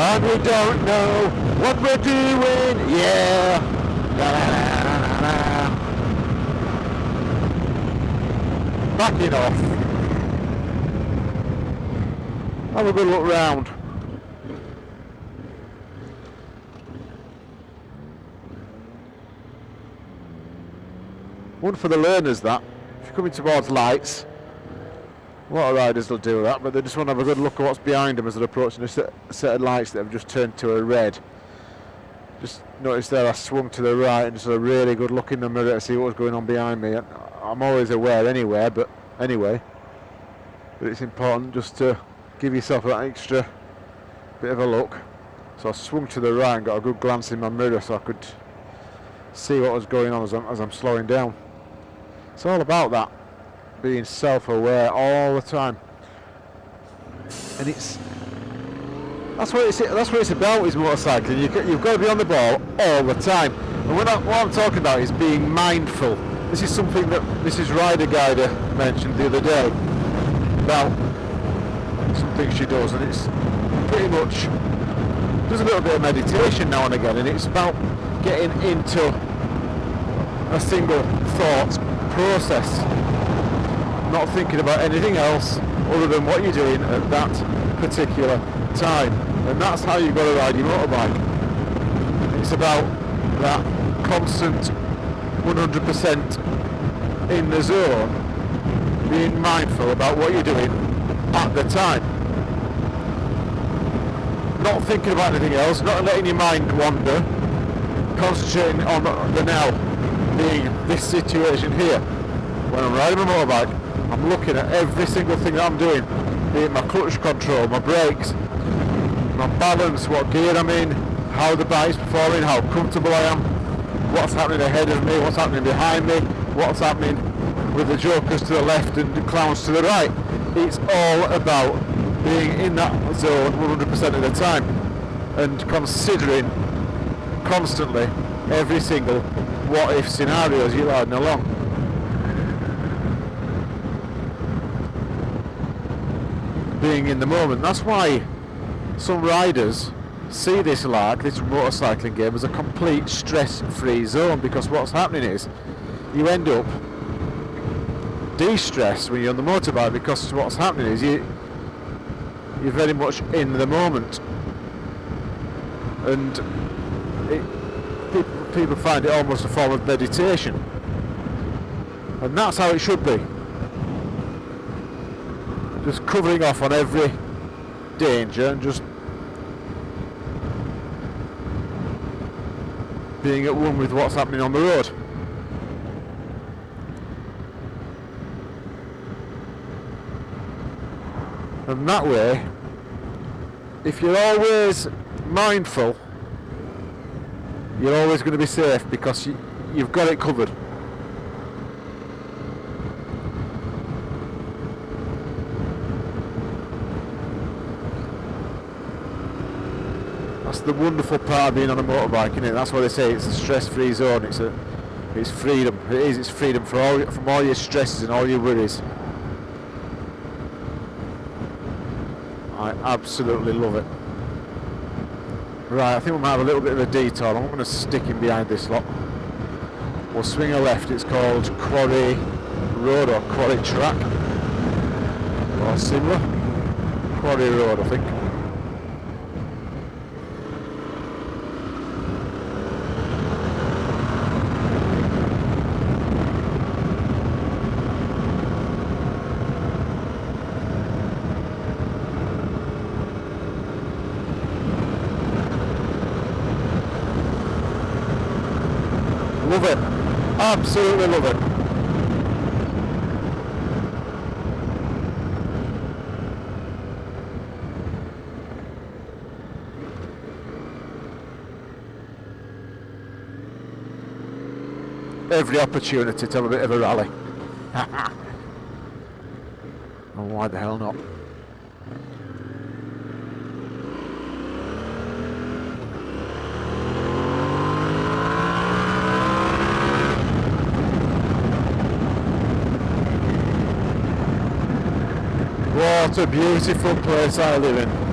And we don't know what we're doing, yeah. La, la, la, la. Backing off. Have a good look round. One for the learners that. If you're coming towards lights, lot of riders will do that, but they just want to have a good look at what's behind them as they're approaching a set, of lights that have just turned to a red. Just notice there I swung to the right and just had a really good look in the mirror to see what was going on behind me. I'm always aware anywhere, but anyway. But it's important just to give yourself that extra bit of a look. So I swung to the right and got a good glance in my mirror so I could see what was going on as I'm, as I'm slowing down. It's all about that, being self-aware all the time. And it's that's what it's that's what it's about is motorcycling. You, you've got to be on the ball all the time. And what, I'm talking about is being mindful. This is something that Mrs. Rider Guider mentioned the other day about something she does, and it's pretty much does a little bit of meditation now and again, and it's about getting into a single thought process, not thinking about anything else other than what you're doing at that particular time. And that's how you've got to ride your motorbike. It's about that constant 100% in the zone, being mindful about what you're doing at the time. Not thinking about anything else, not letting your mind wander, concentrating on the now, being this situation here. When I'm riding my motorbike, I'm looking at every single thing that I'm doing, be it my clutch control, my brakes, my balance, what gear I'm in, how the bike's performing, how comfortable I am, what's happening ahead of me, what's happening behind me, what's happening with the jokers to the left and the clowns to the right. It's all about being in that zone 100% of the time and considering constantly every single what if scenarios you're riding along. Being in the moment. That's why some riders see this lark, this motorcycling game, as a complete stress-free zone because what's happening is you end up de-stressed when you're on the motorbike because what's happening is you you're very much in the moment. And it, people, people find it almost a form of meditation. And that's how it should be just covering off on every danger and just being at one with what's happening on the road. And that way, if you're always mindful, you're always going to be safe because you, you've got it covered. That's the wonderful part of being on a motorbike, isn't it? That's why they say. It's a stress-free zone. It's a, it's freedom. It is. It's freedom for all from all your stresses and all your worries. I absolutely love it. Right, I think we might have a little bit of a detour. I'm going to stick in behind this lot. We'll swing a left. It's called Quarry Road or Quarry Track or similar. Quarry Road, I think. Love it. Absolutely love it. Every opportunity to have a bit of a rally. oh, why the hell not? What a beautiful place I live in.